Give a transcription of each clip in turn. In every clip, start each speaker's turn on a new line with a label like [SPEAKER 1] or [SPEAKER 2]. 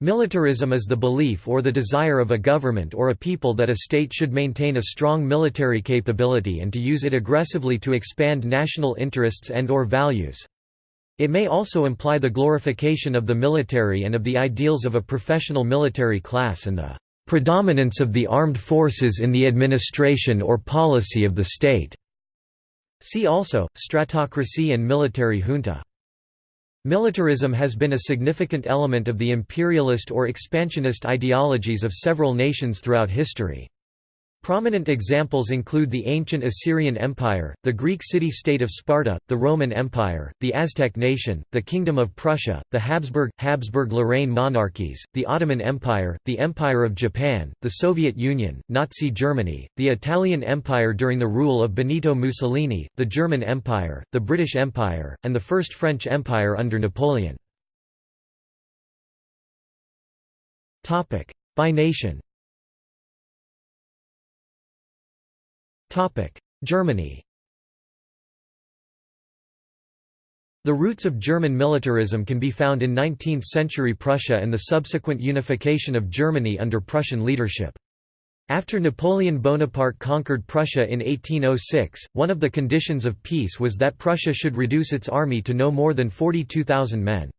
[SPEAKER 1] Militarism is the belief or the desire of a government or a people that a state should maintain a strong military capability and to use it aggressively to expand national interests and or values. It may also imply the glorification of the military and of the ideals of a professional military class and the predominance of the armed forces in the administration or policy of the state. See also, stratocracy and military junta. Militarism has been a significant element of the imperialist or expansionist ideologies of several nations throughout history. Prominent examples include the ancient Assyrian Empire, the Greek city-state of Sparta, the Roman Empire, the Aztec nation, the Kingdom of Prussia, the Habsburg, Habsburg-Lorraine monarchies, the Ottoman Empire, the Empire of Japan, the Soviet Union, Nazi Germany, the Italian Empire during the rule of Benito Mussolini, the German Empire, the British Empire, and the First French Empire under Napoleon. By nation Germany The roots of German militarism can be found in 19th-century Prussia and the subsequent unification of Germany under Prussian leadership. After Napoleon Bonaparte conquered Prussia in 1806, one of the conditions of peace was that Prussia should reduce its army to no more than 42,000 men.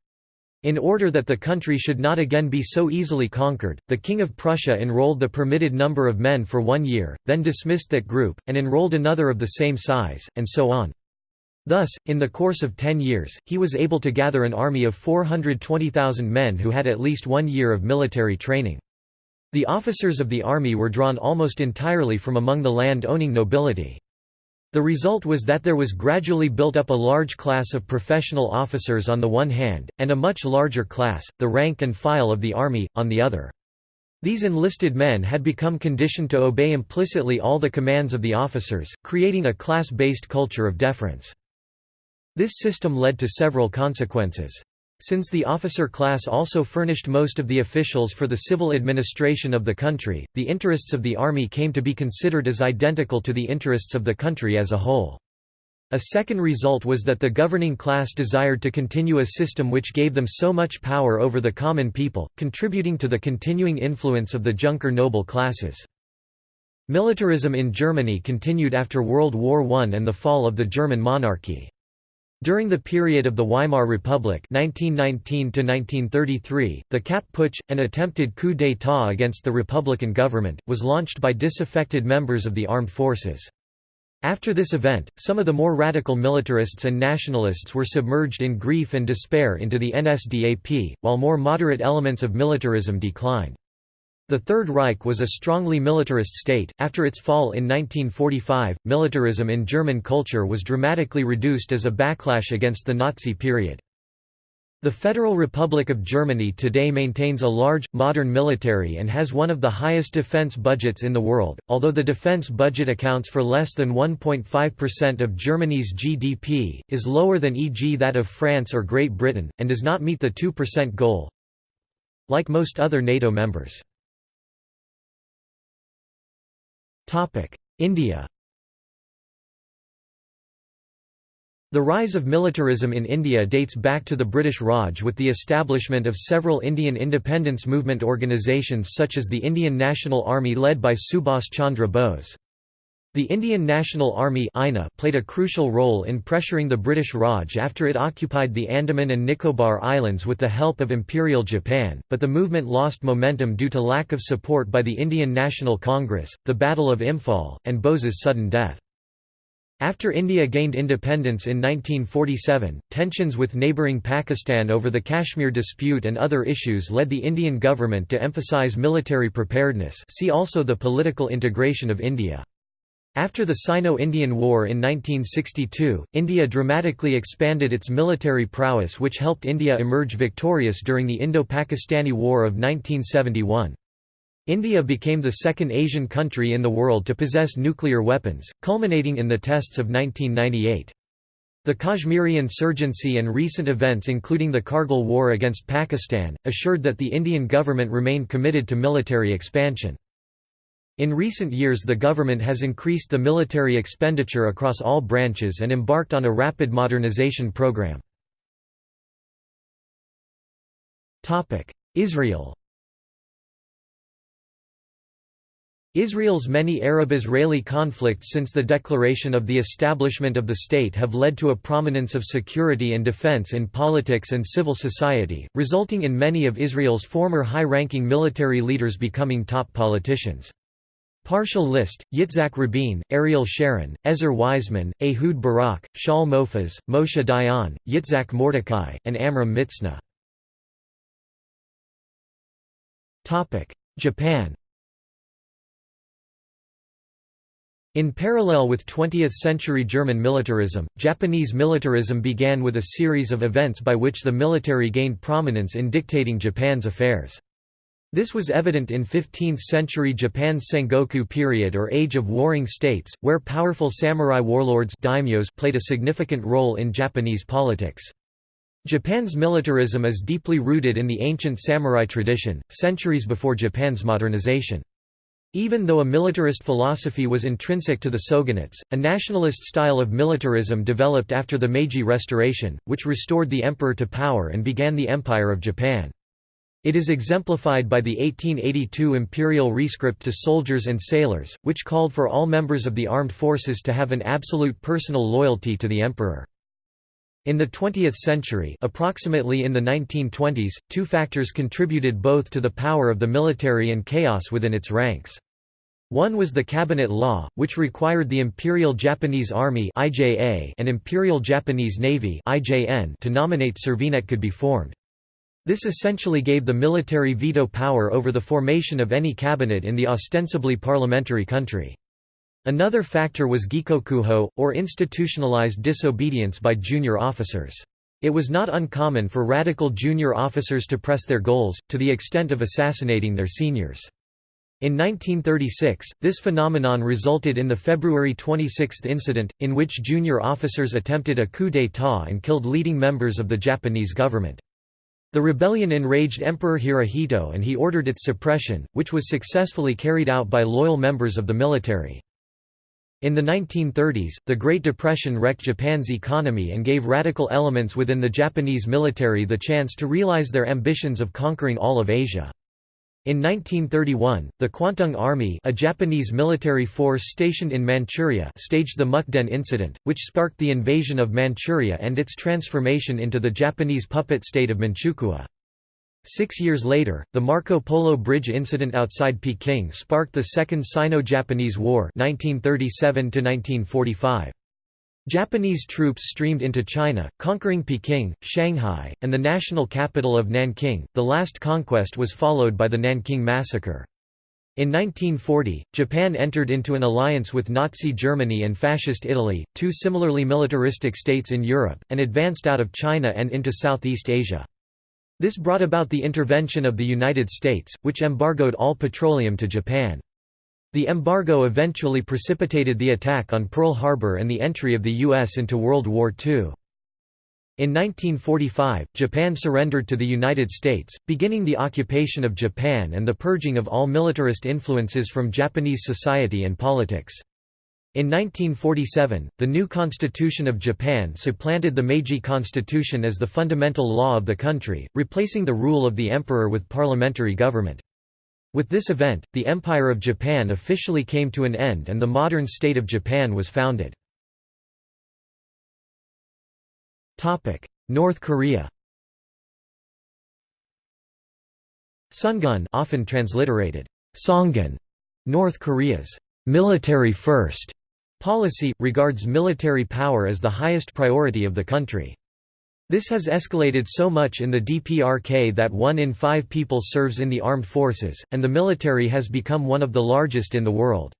[SPEAKER 1] In order that the country should not again be so easily conquered, the King of Prussia enrolled the permitted number of men for one year, then dismissed that group, and enrolled another of the same size, and so on. Thus, in the course of ten years, he was able to gather an army of 420,000 men who had at least one year of military training. The officers of the army were drawn almost entirely from among the land-owning nobility. The result was that there was gradually built up a large class of professional officers on the one hand, and a much larger class, the rank and file of the army, on the other. These enlisted men had become conditioned to obey implicitly all the commands of the officers, creating a class-based culture of deference. This system led to several consequences. Since the officer class also furnished most of the officials for the civil administration of the country, the interests of the army came to be considered as identical to the interests of the country as a whole. A second result was that the governing class desired to continue a system which gave them so much power over the common people, contributing to the continuing influence of the Junker noble classes. Militarism in Germany continued after World War I and the fall of the German monarchy. During the period of the Weimar Republic 1919 the Kapp Putsch, an attempted coup d'état against the Republican government, was launched by disaffected members of the armed forces. After this event, some of the more radical militarists and nationalists were submerged in grief and despair into the NSDAP, while more moderate elements of militarism declined. The Third Reich was a strongly militarist state. After its fall in 1945, militarism in German culture was dramatically reduced as a backlash against the Nazi period. The Federal Republic of Germany today maintains a large, modern military and has one of the highest defense budgets in the world, although the defense budget accounts for less than 1.5% of Germany's GDP, is lower than e.g. that of France or Great Britain, and does not meet the 2% goal. Like most other NATO members. India The rise of militarism in India dates back to the British Raj with the establishment of several Indian independence movement organisations such as the Indian National Army led by Subhas Chandra Bose. The Indian National Army played a crucial role in pressuring the British Raj after it occupied the Andaman and Nicobar Islands with the help of Imperial Japan, but the movement lost momentum due to lack of support by the Indian National Congress, the Battle of Imphal, and Bose's sudden death. After India gained independence in 1947, tensions with neighbouring Pakistan over the Kashmir dispute and other issues led the Indian government to emphasise military preparedness see also the political integration of India. After the Sino-Indian War in 1962, India dramatically expanded its military prowess which helped India emerge victorious during the Indo-Pakistani War of 1971. India became the second Asian country in the world to possess nuclear weapons, culminating in the tests of 1998. The Kashmiri insurgency and recent events including the Kargil War against Pakistan, assured that the Indian government remained committed to military expansion. In recent years the government has increased the military expenditure across all branches and embarked on a rapid modernization program. Israel Israel's many Arab-Israeli conflicts since the declaration of the establishment of the state have led to a prominence of security and defense in politics and civil society, resulting in many of Israel's former high-ranking military leaders becoming top politicians. Partial list, Yitzhak Rabin, Ariel Sharon, Ezer Weizman, Ehud Barak, Shaul Mofaz, Moshe Dayan, Yitzhak Mordechai, and Amram Mitzna. Japan In parallel with 20th-century German militarism, Japanese militarism began with a series of events by which the military gained prominence in dictating Japan's affairs. This was evident in 15th-century Japan's Sengoku period or Age of Warring States, where powerful samurai warlords daimyos played a significant role in Japanese politics. Japan's militarism is deeply rooted in the ancient samurai tradition, centuries before Japan's modernization. Even though a militarist philosophy was intrinsic to the shogunates, a nationalist style of militarism developed after the Meiji Restoration, which restored the emperor to power and began the Empire of Japan. It is exemplified by the 1882 imperial rescript to soldiers and sailors, which called for all members of the armed forces to have an absolute personal loyalty to the emperor. In the 20th century approximately in the 1920s, two factors contributed both to the power of the military and chaos within its ranks. One was the Cabinet Law, which required the Imperial Japanese Army and Imperial Japanese Navy to nominate Servinet could be formed. This essentially gave the military veto power over the formation of any cabinet in the ostensibly parliamentary country. Another factor was gekokujō, or institutionalized disobedience by junior officers. It was not uncommon for radical junior officers to press their goals, to the extent of assassinating their seniors. In 1936, this phenomenon resulted in the February 26 incident, in which junior officers attempted a coup d'état and killed leading members of the Japanese government. The rebellion enraged Emperor Hirohito and he ordered its suppression, which was successfully carried out by loyal members of the military. In the 1930s, the Great Depression wrecked Japan's economy and gave radical elements within the Japanese military the chance to realize their ambitions of conquering all of Asia. In 1931, the Kwantung Army a Japanese military force stationed in Manchuria staged the Mukden incident, which sparked the invasion of Manchuria and its transformation into the Japanese puppet state of Manchukuo. Six years later, the Marco Polo Bridge incident outside Peking sparked the Second Sino-Japanese War 1937 Japanese troops streamed into China, conquering Peking, Shanghai, and the national capital of Nanking. The last conquest was followed by the Nanking Massacre. In 1940, Japan entered into an alliance with Nazi Germany and Fascist Italy, two similarly militaristic states in Europe, and advanced out of China and into Southeast Asia. This brought about the intervention of the United States, which embargoed all petroleum to Japan. The embargo eventually precipitated the attack on Pearl Harbor and the entry of the U.S. into World War II. In 1945, Japan surrendered to the United States, beginning the occupation of Japan and the purging of all militarist influences from Japanese society and politics. In 1947, the new Constitution of Japan supplanted the Meiji Constitution as the fundamental law of the country, replacing the rule of the emperor with parliamentary government. With this event, the Empire of Japan officially came to an end and the modern state of Japan was founded. North Korea Sungun often transliterated, Songun, North Korea's military first Policy, regards military power as the highest priority of the country. This has escalated so much in the DPRK that one in five people serves in the armed forces, and the military has become one of the largest in the world.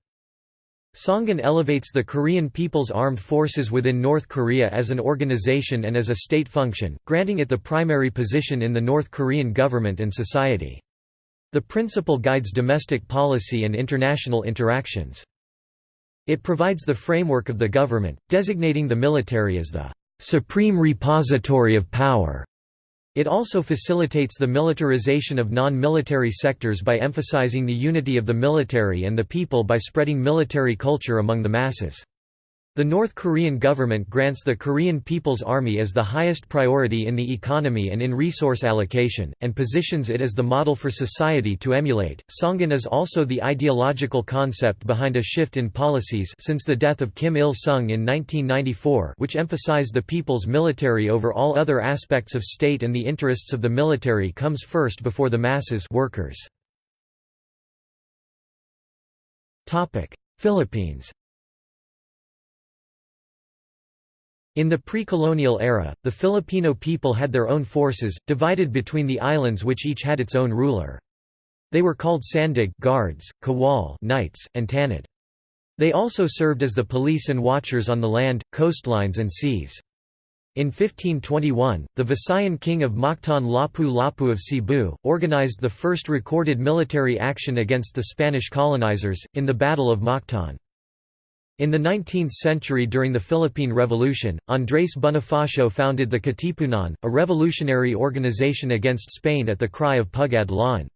[SPEAKER 1] Songun elevates the Korean People's Armed Forces within North Korea as an organization and as a state function, granting it the primary position in the North Korean government and society. The principle guides domestic policy and international interactions. It provides the framework of the government, designating the military as the supreme repository of power. It also facilitates the militarization of non-military sectors by emphasizing the unity of the military and the people by spreading military culture among the masses. The North Korean government grants the Korean People's Army as the highest priority in the economy and in resource allocation, and positions it as the model for society to emulate. Songun is also the ideological concept behind a shift in policies since the death of Kim Il sung in 1994, which emphasized the people's military over all other aspects of state and the interests of the military comes first before the masses workers. Philippines In the pre-colonial era, the Filipino people had their own forces, divided between the islands which each had its own ruler. They were called sandig guards, kawal knights, and tanod. They also served as the police and watchers on the land, coastlines and seas. In 1521, the Visayan king of Mactan Lapu-Lapu of Cebu, organized the first recorded military action against the Spanish colonizers, in the Battle of Mactan. In the 19th century during the Philippine Revolution, Andrés Bonifacio founded the Katipunan, a revolutionary organization against Spain at the cry of Pugad Lawin.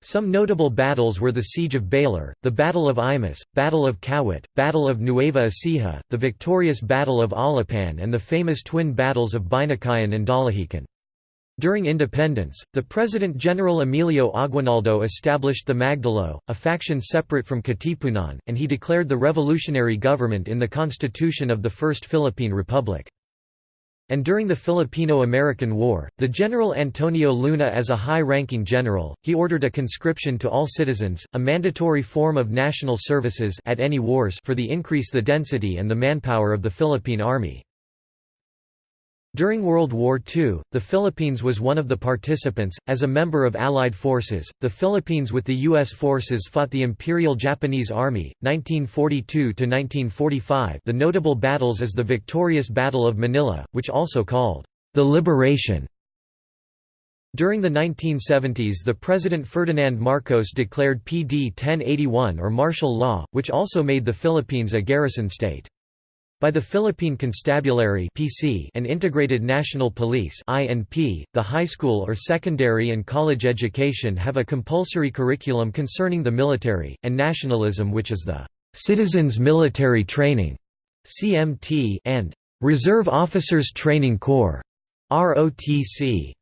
[SPEAKER 1] Some notable battles were the Siege of Baler, the Battle of Imus, Battle of Kawit, Battle of Nueva Ecija, the victorious Battle of Alapan and the famous twin battles of Binakayan and Dalahican. During independence, the President-General Emilio Aguinaldo established the Magdalo, a faction separate from Katipunan, and he declared the revolutionary government in the constitution of the First Philippine Republic. And during the Filipino-American War, the General Antonio Luna as a high-ranking general, he ordered a conscription to all citizens, a mandatory form of national services at any wars for the increase the density and the manpower of the Philippine Army. During World War II, the Philippines was one of the participants. As a member of Allied forces, the Philippines with the U.S. forces fought the Imperial Japanese Army, 1942–1945 the notable battles is the victorious Battle of Manila, which also called the Liberation. During the 1970s the President Ferdinand Marcos declared PD 1081 or martial law, which also made the Philippines a garrison state. By the Philippine Constabulary (PC) and Integrated National Police (INP), the high school or secondary and college education have a compulsory curriculum concerning the military and nationalism which is the Citizens Military Training (CMT) and Reserve Officers Training Corps (ROTC).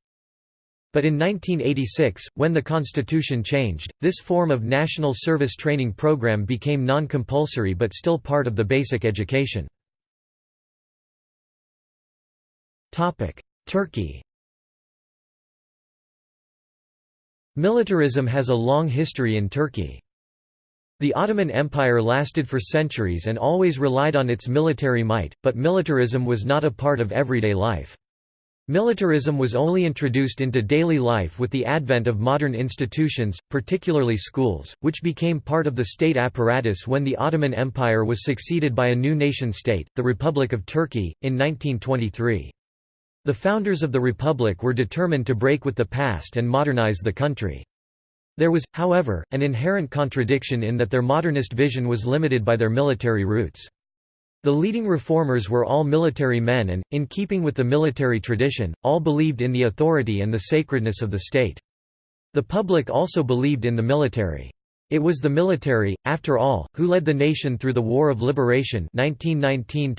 [SPEAKER 1] But in 1986, when the constitution changed, this form of national service training program became non-compulsory but still part of the basic education. Turkey Militarism has a long history in Turkey. The Ottoman Empire lasted for centuries and always relied on its military might, but militarism was not a part of everyday life. Militarism was only introduced into daily life with the advent of modern institutions, particularly schools, which became part of the state apparatus when the Ottoman Empire was succeeded by a new nation-state, the Republic of Turkey, in 1923. The founders of the Republic were determined to break with the past and modernize the country. There was, however, an inherent contradiction in that their modernist vision was limited by their military roots. The leading reformers were all military men and, in keeping with the military tradition, all believed in the authority and the sacredness of the state. The public also believed in the military. It was the military, after all, who led the nation through the War of Liberation 1919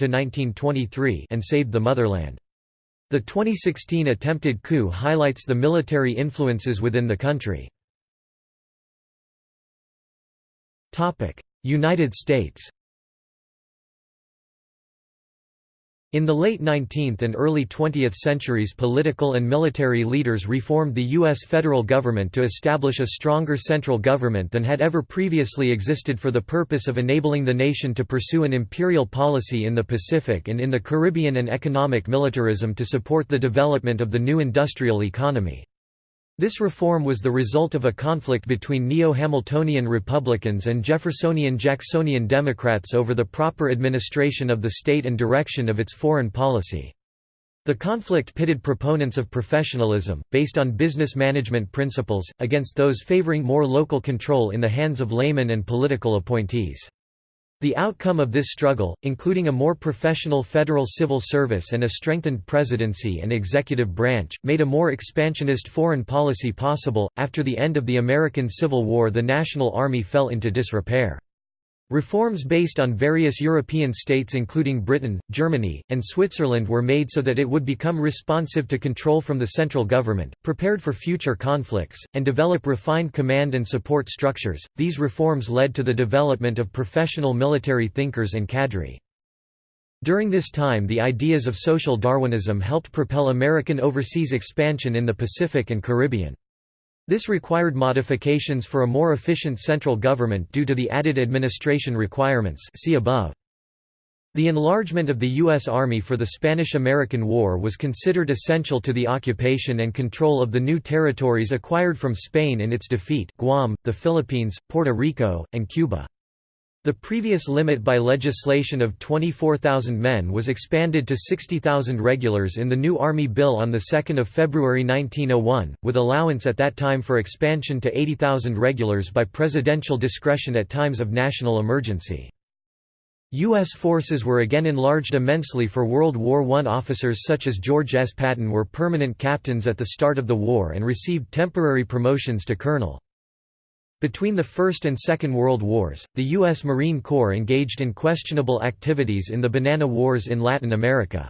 [SPEAKER 1] and saved the motherland. The 2016 attempted coup highlights the military influences within the country. United States In the late 19th and early 20th centuries political and military leaders reformed the U.S. federal government to establish a stronger central government than had ever previously existed for the purpose of enabling the nation to pursue an imperial policy in the Pacific and in the Caribbean and economic militarism to support the development of the new industrial economy. This reform was the result of a conflict between Neo-Hamiltonian Republicans and Jeffersonian-Jacksonian Democrats over the proper administration of the state and direction of its foreign policy. The conflict pitted proponents of professionalism, based on business management principles, against those favoring more local control in the hands of laymen and political appointees. The outcome of this struggle, including a more professional federal civil service and a strengthened presidency and executive branch, made a more expansionist foreign policy possible. After the end of the American Civil War, the National Army fell into disrepair. Reforms based on various European states including Britain, Germany, and Switzerland were made so that it would become responsive to control from the central government, prepared for future conflicts, and develop refined command and support structures. These reforms led to the development of professional military thinkers and cadre. During this time the ideas of social Darwinism helped propel American overseas expansion in the Pacific and Caribbean. This required modifications for a more efficient central government due to the added administration requirements see above. The enlargement of the U.S. Army for the Spanish–American War was considered essential to the occupation and control of the new territories acquired from Spain in its defeat Guam, the Philippines, Puerto Rico, and Cuba. The previous limit by legislation of 24,000 men was expanded to 60,000 regulars in the new Army Bill on 2 February 1901, with allowance at that time for expansion to 80,000 regulars by presidential discretion at times of national emergency. U.S. forces were again enlarged immensely for World War I. Officers such as George S. Patton were permanent captains at the start of the war and received temporary promotions to colonel. Between the First and Second World Wars, the U.S. Marine Corps engaged in questionable activities in the Banana Wars in Latin America.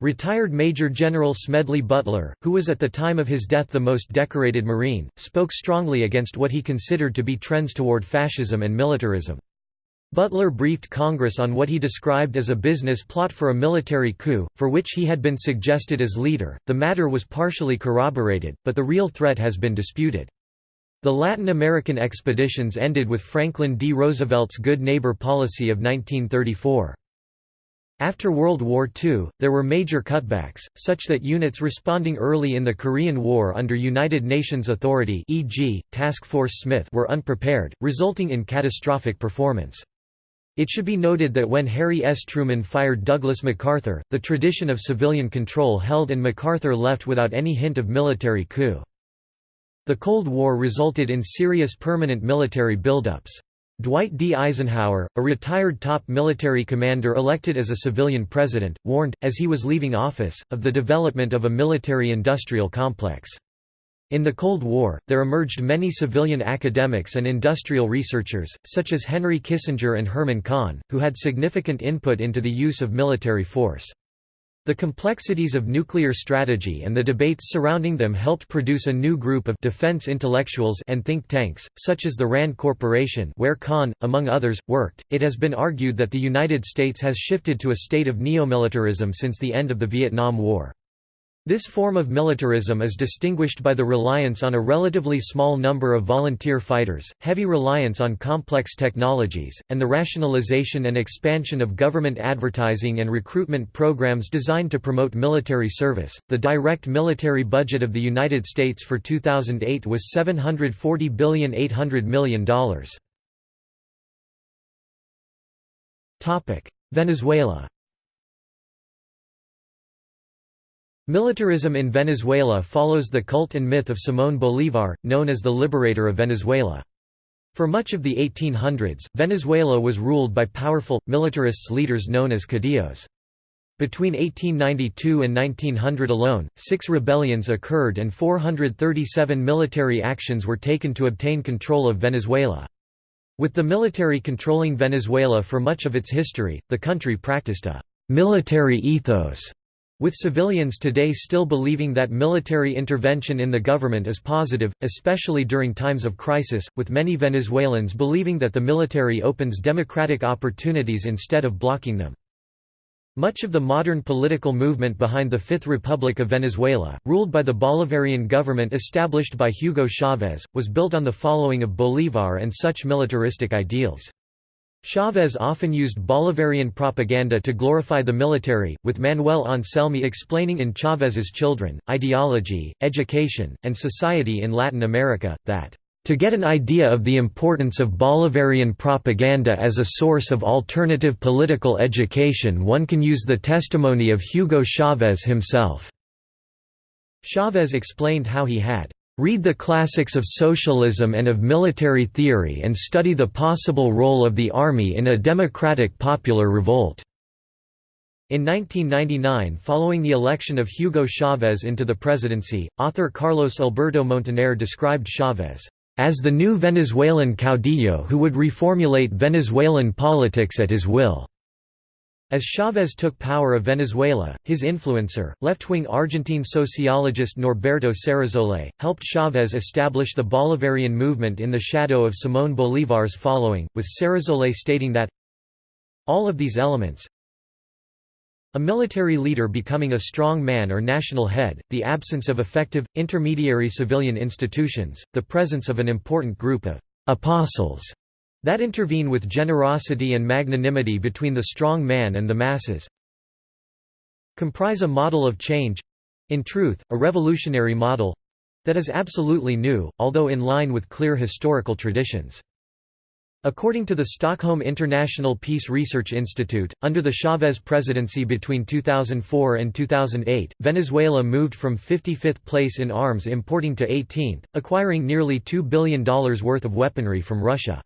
[SPEAKER 1] Retired Major General Smedley Butler, who was at the time of his death the most decorated Marine, spoke strongly against what he considered to be trends toward fascism and militarism. Butler briefed Congress on what he described as a business plot for a military coup, for which he had been suggested as leader. The matter was partially corroborated, but the real threat has been disputed. The Latin American expeditions ended with Franklin D. Roosevelt's Good Neighbor policy of 1934. After World War II, there were major cutbacks, such that units responding early in the Korean War under United Nations authority e.g., Task Force Smith were unprepared, resulting in catastrophic performance. It should be noted that when Harry S. Truman fired Douglas MacArthur, the tradition of civilian control held and MacArthur left without any hint of military coup. The Cold War resulted in serious permanent military buildups. Dwight D. Eisenhower, a retired top military commander elected as a civilian president, warned, as he was leaving office, of the development of a military-industrial complex. In the Cold War, there emerged many civilian academics and industrial researchers, such as Henry Kissinger and Herman Kahn, who had significant input into the use of military force. The complexities of nuclear strategy and the debates surrounding them helped produce a new group of defense intellectuals and think tanks, such as the RAND Corporation where Kahn, among others, worked. It has been argued that the United States has shifted to a state of neomilitarism since the end of the Vietnam War. This form of militarism is distinguished by the reliance on a relatively small number of volunteer fighters, heavy reliance on complex technologies, and the rationalization and expansion of government advertising and recruitment programs designed to promote military service. The direct military budget of the United States for 2008 was $740,800 million. Topic: Venezuela Militarism in Venezuela follows the cult and myth of Simón Bolívar, known as the liberator of Venezuela. For much of the 1800s, Venezuela was ruled by powerful, militarists leaders known as caudillos. Between 1892 and 1900 alone, six rebellions occurred and 437 military actions were taken to obtain control of Venezuela. With the military controlling Venezuela for much of its history, the country practiced a «military ethos» With civilians today still believing that military intervention in the government is positive, especially during times of crisis, with many Venezuelans believing that the military opens democratic opportunities instead of blocking them. Much of the modern political movement behind the Fifth Republic of Venezuela, ruled by the Bolivarian government established by Hugo Chavez, was built on the following of Bolívar and such militaristic ideals. Chavez often used Bolivarian propaganda to glorify the military, with Manuel Anselmi explaining in Chavez's Children, Ideology, Education, and Society in Latin America, that to get an idea of the importance of Bolivarian propaganda as a source of alternative political education one can use the testimony of Hugo Chavez himself." Chavez explained how he had Read the classics of socialism and of military theory and study the possible role of the army in a democratic popular revolt." In 1999 following the election of Hugo Chavez into the presidency, author Carlos Alberto Montaner described Chavez as the new Venezuelan caudillo who would reformulate Venezuelan politics at his will. As Chávez took power of Venezuela, his influencer, left-wing Argentine sociologist Norberto Ceresole, helped Chávez establish the Bolivarian movement in the shadow of Simón Bolívar's following, with Cerezolle stating that all of these elements a military leader becoming a strong man or national head, the absence of effective, intermediary civilian institutions, the presence of an important group of «apostles» that intervene with generosity and magnanimity between the strong man and the masses comprise a model of change—in truth, a revolutionary model—that is absolutely new, although in line with clear historical traditions. According to the Stockholm International Peace Research Institute, under the Chavez presidency between 2004 and 2008, Venezuela moved from 55th place in arms importing to 18th, acquiring nearly $2 billion worth of weaponry from Russia.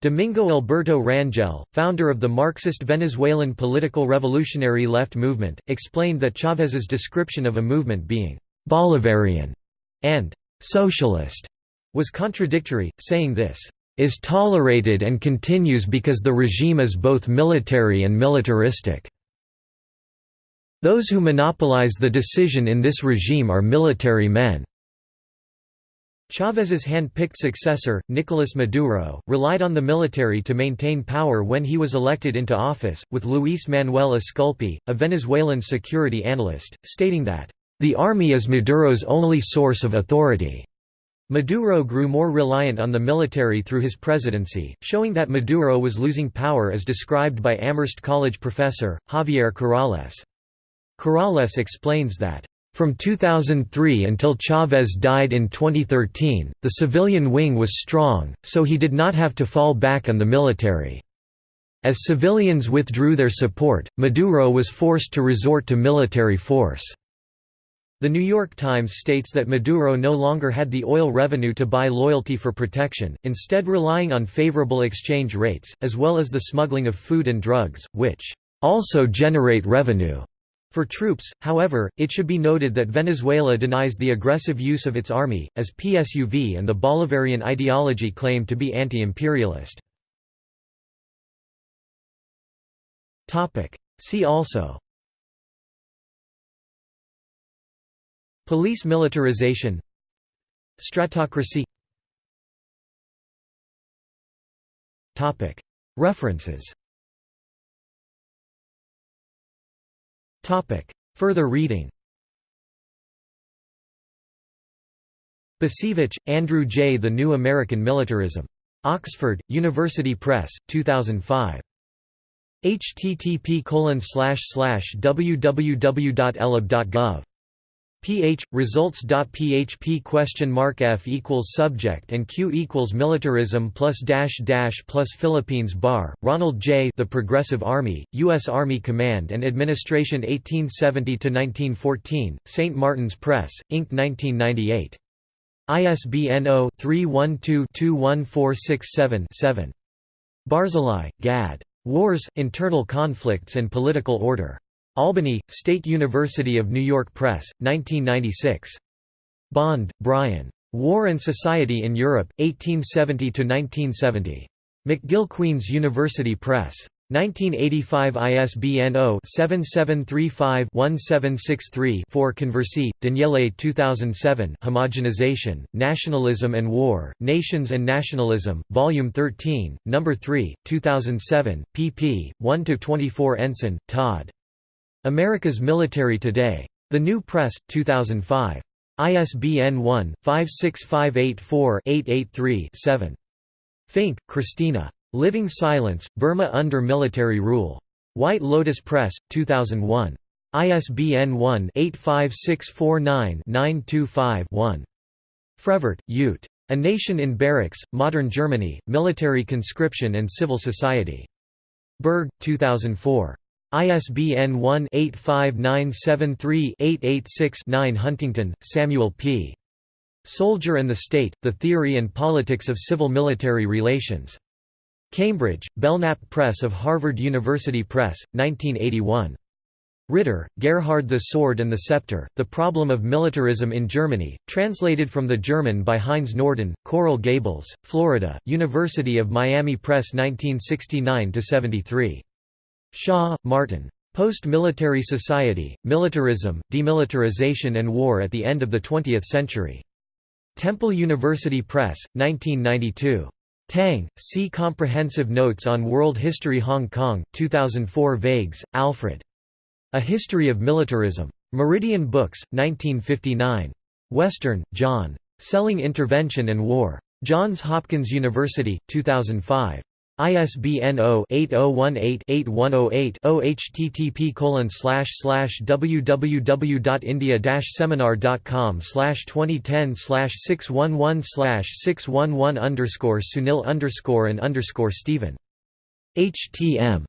[SPEAKER 1] Domingo Alberto Rangel, founder of the Marxist Venezuelan political revolutionary left movement, explained that Chávez's description of a movement being «Bolivarian» and «socialist» was contradictory, saying this «is tolerated and continues because the regime is both military and militaristic. Those who monopolize the decision in this regime are military men. Chávez's hand-picked successor, Nicolás Maduro, relied on the military to maintain power when he was elected into office, with Luis Manuel Esculpi, a Venezuelan security analyst, stating that, "...the army is Maduro's only source of authority." Maduro grew more reliant on the military through his presidency, showing that Maduro was losing power as described by Amherst College professor, Javier Corrales. Corrales explains that from 2003 until Chavez died in 2013, the civilian wing was strong, so he did not have to fall back on the military. As civilians withdrew their support, Maduro was forced to resort to military force. The New York Times states that Maduro no longer had the oil revenue to buy loyalty for protection, instead relying on favorable exchange rates, as well as the smuggling of food and drugs, which also generate revenue. For troops, however, it should be noted that Venezuela denies the aggressive use of its army, as PSUV and the Bolivarian ideology claim to be anti-imperialist. See also Police militarization Stratocracy References Further reading Bacevich, Andrew J. The New American Militarism. Oxford, University Press, 2005. http www.elab.gov ph results.php question mark f equals subject and q equals militarism plus dash dash plus Philippines bar. Ronald J The Progressive Army US Army Command and Administration 1870 to 1914 St Martin's Press Inc. 1998 ISBN 0-312-21467-7 Barzilai, Gad. Wars, Internal Conflicts and Political Order. Albany, State University of New York Press, 1996. Bond, Brian. War and Society in Europe, 1870–1970. McGill Queen's University Press. 1985 ISBN 0-7735-1763-4 Conversi, Daniele 2007 Homogenization, Nationalism and War, Nations and Nationalism, Volume 13, No. 3, 2007, pp. 1–24 Ensign, Todd. America's Military Today. The New Press, 2005. ISBN 1-56584-883-7. Fink, Christina. Living Silence, Burma Under Military Rule. White Lotus Press, 2001. ISBN 1-85649-925-1. Frevert, Ute. A Nation in Barracks, Modern Germany, Military Conscription and Civil Society. Berg, 2004. ISBN 1-85973-886-9 Huntington, Samuel P. Soldier and the State, The Theory and Politics of Civil-Military Relations. Cambridge, Belknap Press of Harvard University Press, 1981. Ritter, Gerhard The Sword and the Scepter, The Problem of Militarism in Germany, translated from the German by Heinz Norden, Coral Gables, Florida, University of Miami Press 1969–73. Shaw, Martin. Post-Military Society, Militarism, Demilitarization and War at the End of the Twentieth Century. Temple University Press, 1992. Tang, See Comprehensive Notes on World History Hong Kong, 2004 Vagts, Alfred. A History of Militarism. Meridian Books, 1959. Western, John. Selling Intervention and War. Johns Hopkins University, 2005. ISBN 0-8018-8108-0 http www.india-seminar.com 2010 611 611 Sunil and Stephen. HTM